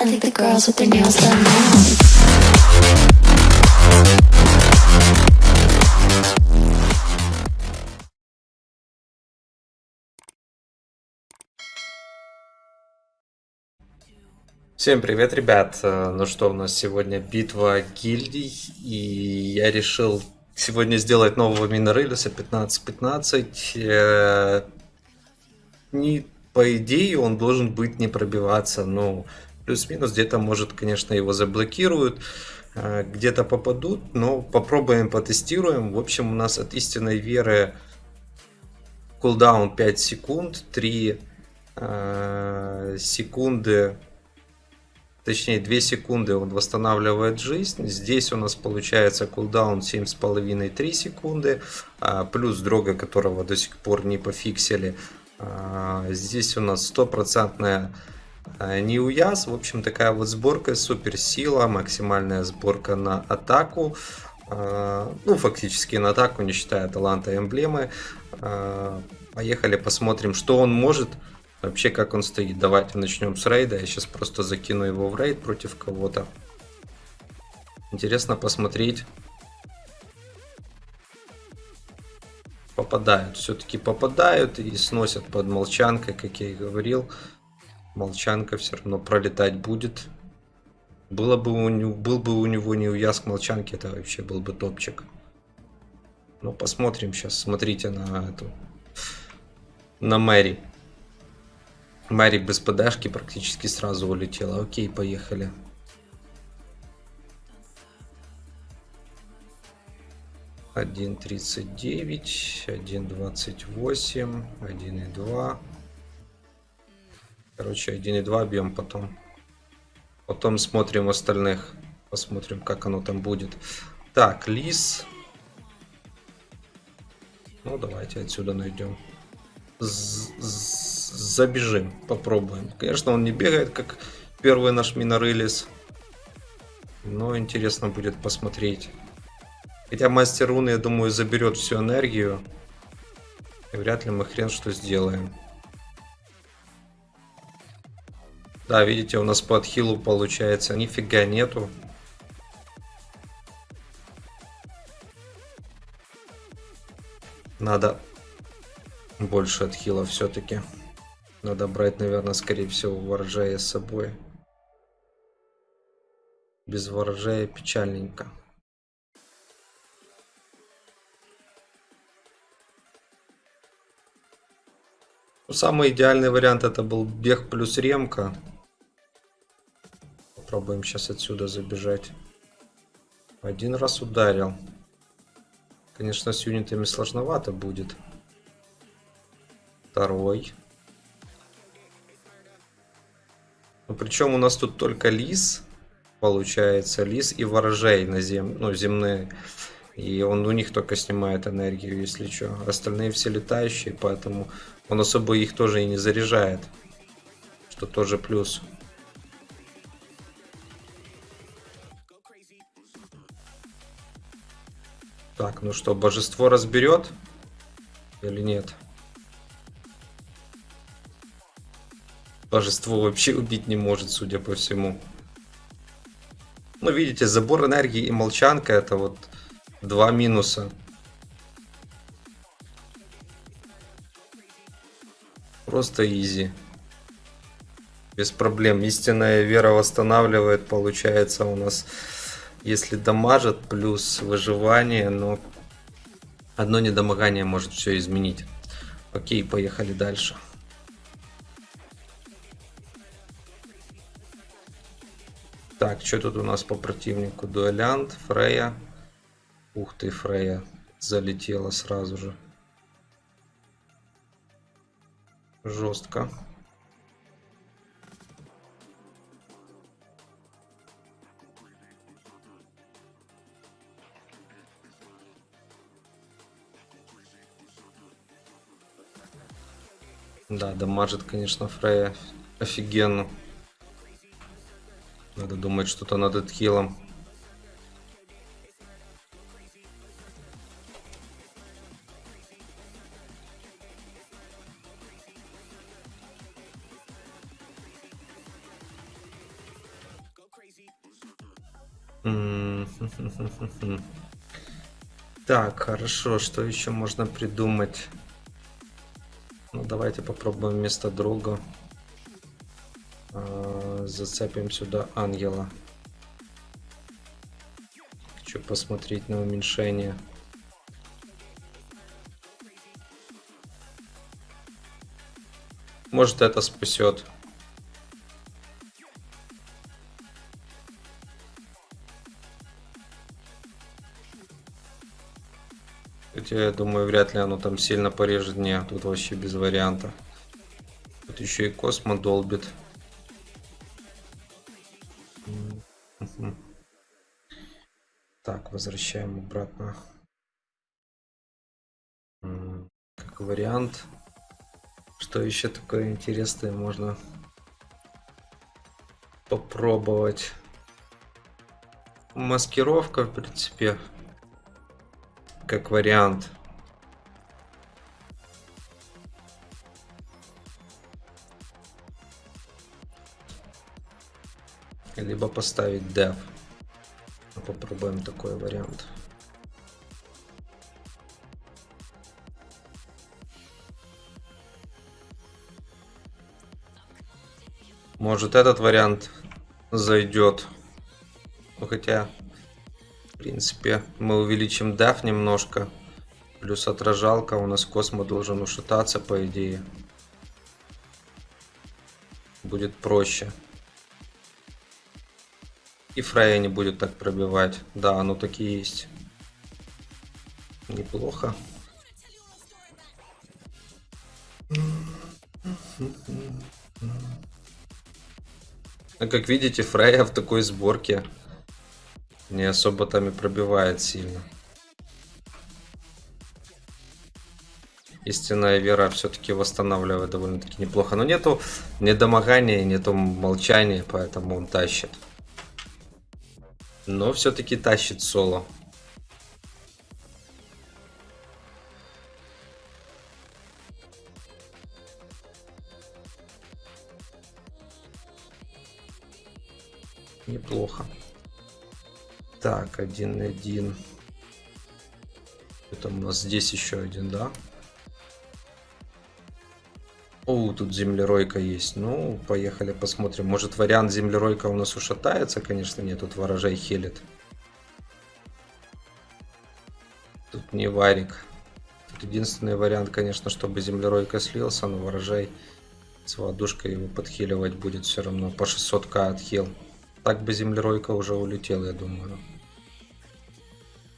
I think the girls with their nails done now. Всем привет, ребят! Э, Ну что, у нас сегодня битва гильдий, и я решил сегодня сделать нового Минорелиса 15-15. Э, Не, по идее, он должен быть не пробиваться, ну, плюс-минус, где-то, может, конечно, его заблокируют, э, где-то попадут, но попробуем, потестируем. В общем, у нас от истинной веры кулдаун 5 секунд, 3 э, секунды точнее 2 секунды он восстанавливает жизнь. Здесь у нас получается кулдаун 7,5-3 секунды, а, плюс дрога, которого до сих пор не пофиксили. А, Здесь у нас стопроцентная неуяз. В общем, такая вот сборка, суперсила, максимальная сборка на атаку. А, Ну, фактически на атаку, не считая таланта и эмблемы. А, Поехали, посмотрим, что он может. Вообще, как он стоит. Давайте начнем с рейда. Я сейчас просто закину его в рейд против кого-то. Интересно посмотреть. Попадают. Все-таки попадают и сносят под молчанкой, как я и говорил. Молчанка все равно пролетать будет. Было бы у него, был бы у него не уяз к молчанке, это вообще был бы топчик. Ну, посмотрим сейчас. Смотрите на эту. На Мэри. Мэри без подашки практически сразу улетела. Окей, поехали. Один тридцать девять, один двадцать восемь, один и два. Короче, один и два бьем потом. Потом смотрим остальных. Посмотрим, как оно там будет. Так, лис. Ну, давайте отсюда найдем. З- з- Забежим, попробуем. Конечно, он не бегает, как первый наш минорылис. Но интересно будет посмотреть. Хотя мастер руны, я думаю, заберет всю энергию. И вряд ли мы хрен что сделаем. Да, видите, у нас по отхилу получается нифига нету. Надо больше отхила все-таки. Надо брать, наверное, скорее всего, ворожая с собой. Без ворожая печальненько. Ну, Самый идеальный вариант это был бег плюс ремка. Попробуем сейчас отсюда забежать. Один раз ударил. Конечно, с юнитами сложновато будет. Второй. Ну, причем у нас тут только лис, получается, лис и ворожей на зем... ну, земные. И он у них только снимает энергию, если что. Остальные все летающие, поэтому он особо их тоже и не заряжает. Что тоже плюс. Так, ну что, божество разберет? Или нет? Божество вообще убить не может, судя по всему. Ну, видите, забор энергии и молчанка это вот два минуса. Просто изи. Без проблем. Истинная вера восстанавливает, получается у нас, если дамажит, плюс выживание, но одно недомогание может все изменить. Окей, поехали дальше. Так, что тут у нас по противнику? Дуэлянт, Фрея. Ух ты, Фрея залетела сразу же. Жестко. Да, дамажит, конечно, Фрея офигенно. Надо думать что-то над отхилом. Так, хорошо, что еще можно придумать? Давайте попробуем вместо друга. а, Зацепим сюда ангела. Хочу посмотреть на уменьшение. Может это спасет. Хотя я думаю, вряд ли оно там сильно порежет. Не, тут вообще без варианта. Тут еще и Космо долбит. Так, возвращаем обратно. Как вариант. Что еще такое интересное можно попробовать? Маскировка, в принципе, как вариант. Либо поставить dev. Попробуем такой вариант. Может этот вариант зайдет. Ну хотя, принципе, мы увеличим DAF немножко. Плюс отражалка. У нас Космо должен ушататься, по идее. Будет проще. И Фрея не будет так пробивать. Да, оно такие есть. Неплохо. А как видите, Фрея в такой сборке не особо там и пробивает сильно. Истинная вера все-таки восстанавливает довольно-таки неплохо. Но нету недомогания, нету молчания, поэтому он тащит. Но все-таки тащит соло. Неплохо. Так, один один. Это у нас здесь еще один, да? О, тут землеройка есть. Ну, поехали посмотрим. Может вариант землеройка у нас ушатается? Конечно, нет, тут ворожей хилит. Тут не варик. Тут единственный вариант, конечно, чтобы землеройка слился, но ворожей с водушкой его подхиливать будет все равно. По 600к отхил. Так бы землеройка уже улетела, я думаю.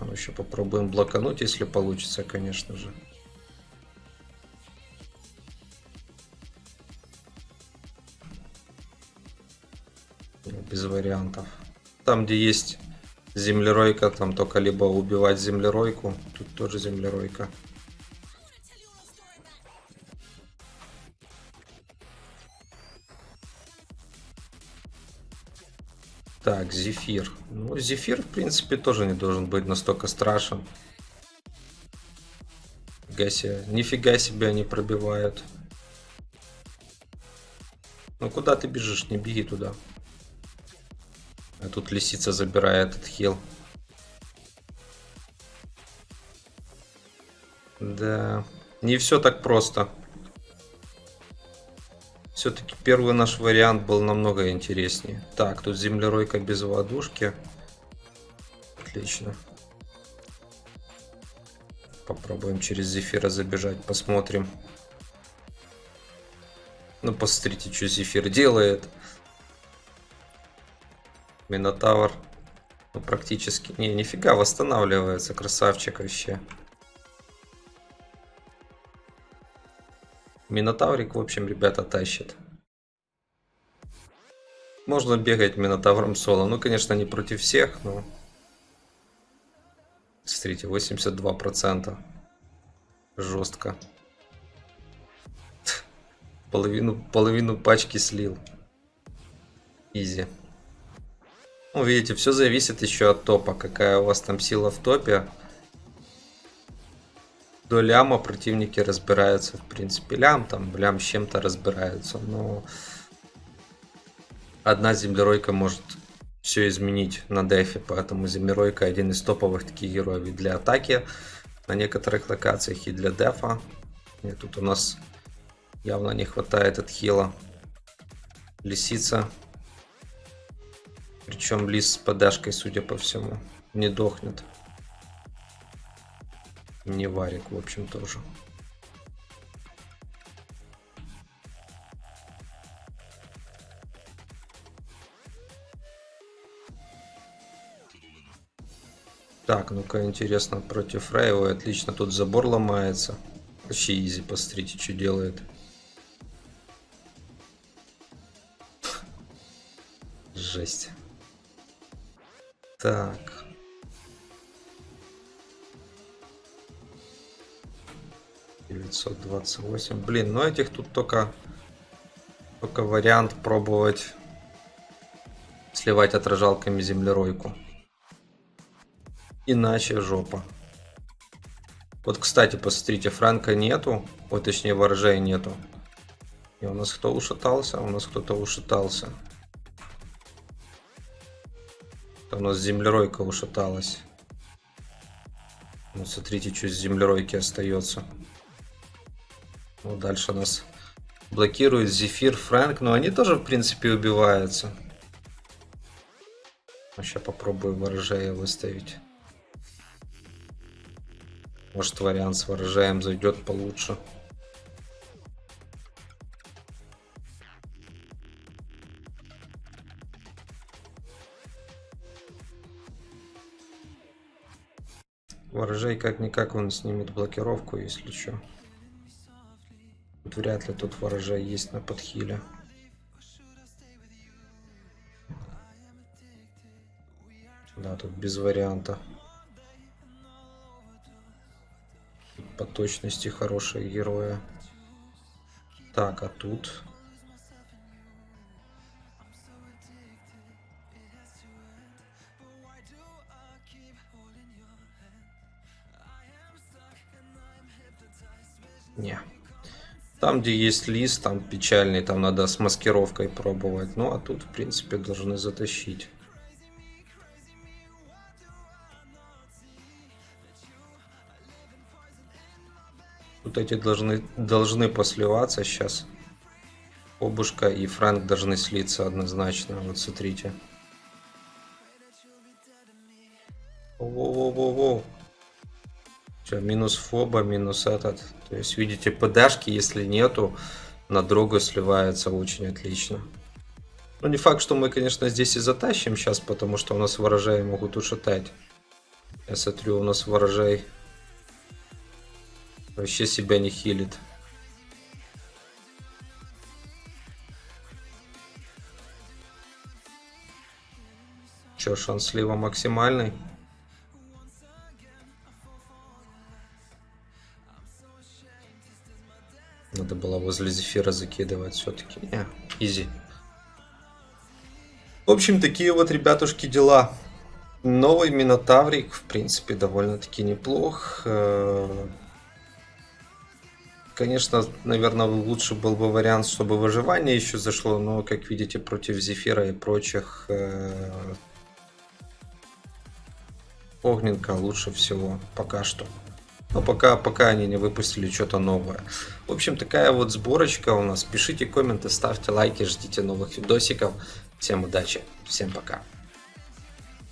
Ну еще попробуем блокануть, если получится, конечно же. Без вариантов. Там, где есть землеройка, там только либо убивать землеройку. Тут тоже землеройка. Так, Зефир. Ну, Зефир, в принципе, тоже не должен быть настолько страшен. Нифига себе, нифига себе они пробивают. Ну, куда ты бежишь? Не беги туда. А тут лисица забирает этот хил. Да, не все так просто. Все-таки первый наш вариант был намного интереснее. Так, тут землеройка без водушки. Отлично. Попробуем через Зефира забежать, посмотрим. Ну, посмотрите, что Зефир делает. Минотавр. Ну, практически. Не, нифига, восстанавливается. Красавчик вообще. Минотаврик, в общем, ребята, тащит. Можно бегать Минотавром соло. Ну, конечно, не против всех, но... Смотрите, 82%. Жестко. Половину, половину пачки слил. Изи. Ну, видите, все зависит еще от топа. Какая у вас там сила в топе. До ляма противники разбираются. В принципе, лям там, лям с чем-то разбираются. Но одна землеройка может все изменить на дефе, поэтому Землеройка один из топовых таких героев и для атаки на некоторых локациях, и для дефа. И тут у нас явно не хватает от хила. Лисица. Причем лис с подашкой, судя по всему, не дохнет. Не варик, в общем, тоже. Так, ну-ка, интересно, против Рейва отлично тут забор ломается. Вообще изи, посмотрите, что делает. Жесть. Так. Девятьсот двадцать восемь. Блин, ну этих тут только только вариант пробовать сливать отражалками землеройку. Иначе жопа. Вот, кстати, посмотрите, Франка нету. Вот, точнее, ворожей нету. И у нас кто ушатался? У нас кто-то ушатался. Это у нас землеройка ушаталась. Ну, смотрите, что с землеройки остается. Ну, дальше нас блокирует Зефир, Фрэнк. Но они тоже, в принципе, убиваются. Сейчас попробую ворожея выставить. Может вариант с ворожаем зайдет получше. Ворожей как-никак он снимет блокировку, если что. Тут вряд ли тут ворожей есть на подхиле. Да, тут без варианта. по точности хорошие герои. Так, а тут... Не. Там, где есть лист, там печальный, там надо с маскировкой пробовать. Ну, а тут, в принципе, должны затащить. Тут эти должны, должны посливаться сейчас. Обушка и Фрэнк должны слиться однозначно. Вот смотрите. Во-во-во-во. Все, минус фоба, минус этот. То есть, видите, ПДшки, если нету, на другу сливается очень отлично. Ну, не факт, что мы, конечно, здесь и затащим сейчас, потому что у нас ворожаи могут ушатать. Я смотрю, у нас ворожай Вообще себя не хилит. Че, шанс слива максимальный? Возле зефира закидывать все-таки. Не, изи. В общем, такие вот, ребятушки, дела. Новый Минотаврик, в принципе, довольно-таки неплох. Э, Конечно, наверное, лучше был бы вариант, чтобы выживание еще зашло, но, как видите, против Зефира и прочих э, Огненка лучше всего пока что. Но пока, пока они не выпустили что-то новое. В общем, такая вот сборочка у нас. Пишите комменты, ставьте лайки, ждите новых видосиков. Всем удачи, всем пока.